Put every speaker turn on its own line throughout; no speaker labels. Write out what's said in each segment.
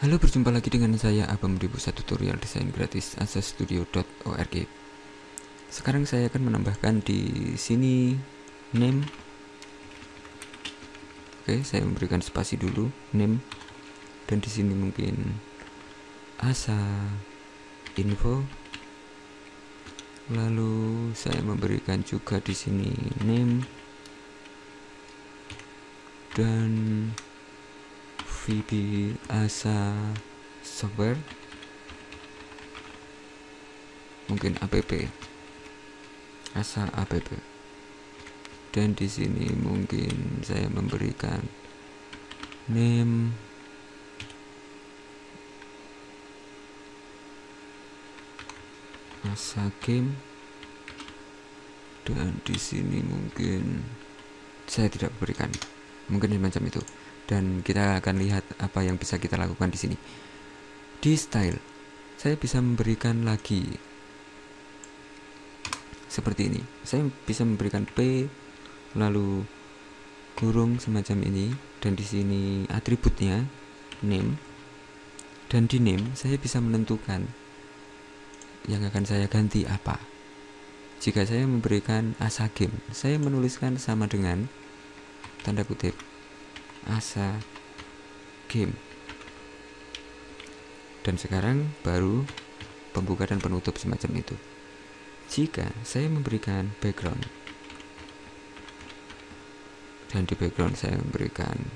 Halo, berjumpa lagi dengan saya Abam di pusat tutorial desain gratis asastudio.org. Sekarang saya akan menambahkan di sini name. Oke, saya memberikan spasi dulu name dan di sini mungkin asa info. Lalu saya memberikan juga di sini name dan VB asa software. Mungkin app asa app dan di sini mungkin saya memberikan name. Asa game. Dan di sini mungkin saya tidak berikan mungkin semacam itu dan kita akan lihat apa yang bisa kita lakukan di sini. Di style, saya bisa memberikan lagi seperti ini. Saya bisa memberikan P lalu kurung semacam ini dan di sini atributnya name dan di name saya bisa menentukan yang akan saya ganti apa. Jika saya memberikan asa game, saya menuliskan sama dengan tanda kutip asa game. Dan sekarang baru pembuka dan penutup semacam itu. Jika saya memberikan background dan di background saya memberikan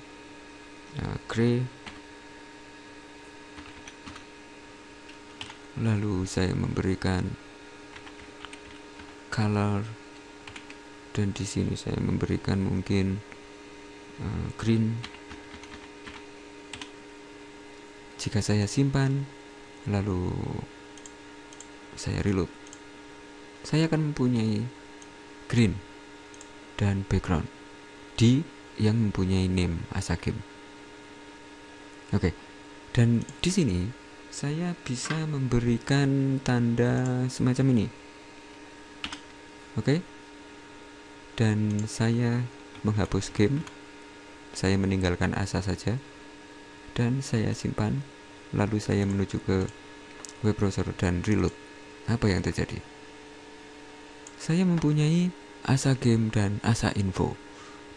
uh, gray lalu saya memberikan color dan di sini saya memberikan mungkin green. Jika saya simpan lalu saya reload saya akan mempunyai green dan background di yang mempunyai name asa game oke dan di sini saya bisa memberikan tanda semacam ini. Oke dan saya menghapus game saya meninggalkan asa saja dan saya simpan. Lalu saya menuju ke web browser dan reload. Apa yang terjadi? Saya mempunyai asa game dan asa info.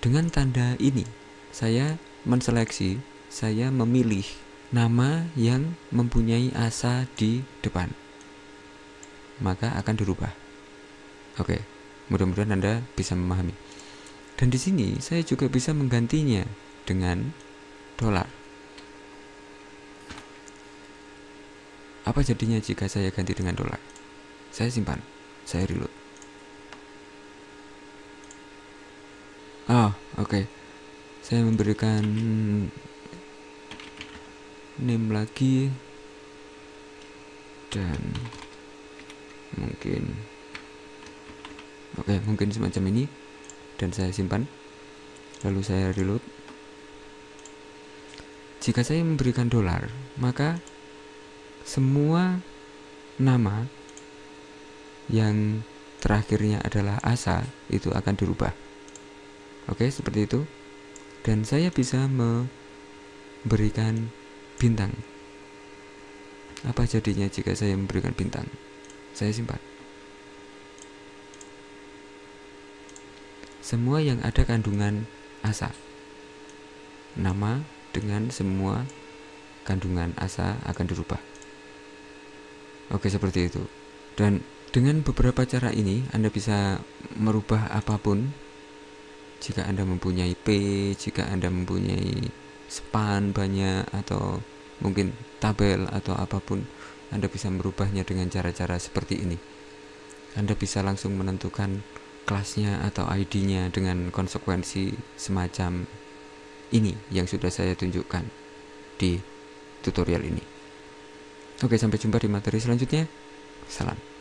Dengan tanda ini saya menseleksi saya memilih nama yang mempunyai asa di depan. Maka akan dirubah. Oke mudah-mudahan anda bisa memahami dan di sini saya juga bisa menggantinya dengan dolar. Apa jadinya jika saya ganti dengan dolar? Saya simpan, saya reload. Oh, oke. Okay. Saya memberikan name lagi dan mungkin oke, okay, mungkin semacam ini dan saya simpan. Lalu saya reload. Jika saya memberikan dolar maka semua nama yang terakhirnya adalah asa itu akan dirubah. Oke seperti itu. Dan saya bisa memberikan bintang. Apa jadinya jika saya memberikan bintang? Saya simpan semua yang ada kandungan asa. Nama dengan semua kandungan asa akan dirubah. Oke, seperti itu. Dan dengan beberapa cara ini, Anda bisa merubah apa pun. Jika Anda mempunyai P, jika Anda mempunyai span banyak atau mungkin tabel atau apa pun, Anda bisa merubahnya dengan cara-cara seperti ini. Anda bisa langsung menentukan kelasnya atau ID-nya dengan konsekuensi semacam ini yang sudah saya tunjukkan di tutorial ini. Oke, sampai jumpa di materi selanjutnya. Salam.